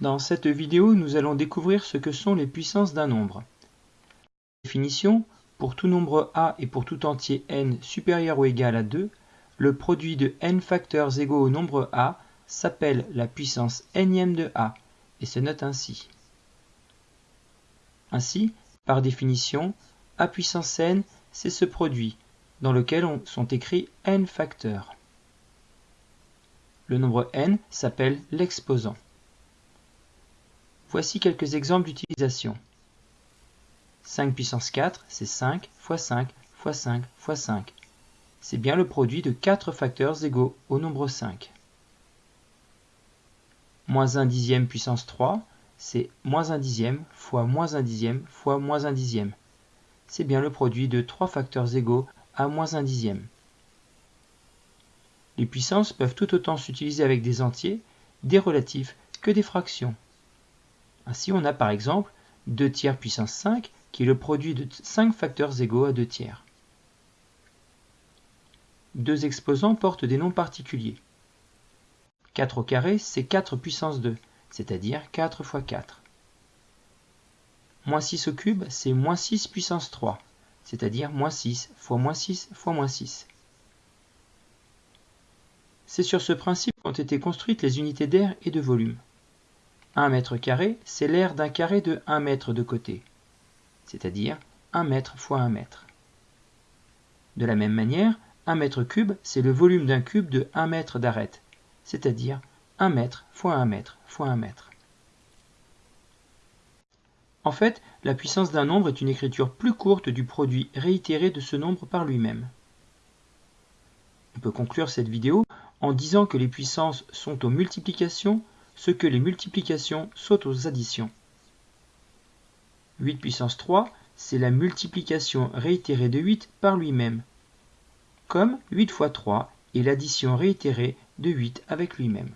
Dans cette vidéo, nous allons découvrir ce que sont les puissances d'un nombre. Définition pour tout nombre a et pour tout entier n supérieur ou égal à 2, le produit de n facteurs égaux au nombre a s'appelle la puissance nème de a et se note ainsi. Ainsi, par définition, a puissance n, c'est ce produit, dans lequel sont écrits n facteurs. Le nombre n s'appelle l'exposant. Voici quelques exemples d'utilisation. 5 puissance 4, c'est 5 fois 5 fois 5 fois 5. C'est bien le produit de 4 facteurs égaux au nombre 5. Moins 1 dixième puissance 3, c'est moins 1 dixième fois moins 1 dixième fois moins 1 dixième. C'est bien le produit de 3 facteurs égaux à moins 1 dixième. Les puissances peuvent tout autant s'utiliser avec des entiers, des relatifs que des fractions. Ainsi, on a par exemple 2 tiers puissance 5 qui est le produit de 5 facteurs égaux à 2 tiers. Deux exposants portent des noms particuliers. 4 au carré, c'est 4 puissance 2, c'est-à-dire 4 fois 4. Moins 6 au cube, c'est moins 6 puissance 3, c'est-à-dire moins 6 fois moins 6 fois moins 6. C'est sur ce principe qu'ont été construites les unités d'air et de volume. 1 mètre carré, c'est l'air d'un carré de 1 mètre de côté, c'est-à-dire 1 mètre fois 1 mètre. De la même manière, 1 mètre cube, c'est le volume d'un cube de 1 mètre d'arête, c'est-à-dire 1 mètre fois 1 mètre fois 1 mètre. En fait, la puissance d'un nombre est une écriture plus courte du produit réitéré de ce nombre par lui-même. On peut conclure cette vidéo en disant que les puissances sont aux multiplications ce que les multiplications sont aux additions. 8 puissance 3, c'est la multiplication réitérée de 8 par lui-même, comme 8 fois 3 est l'addition réitérée de 8 avec lui-même.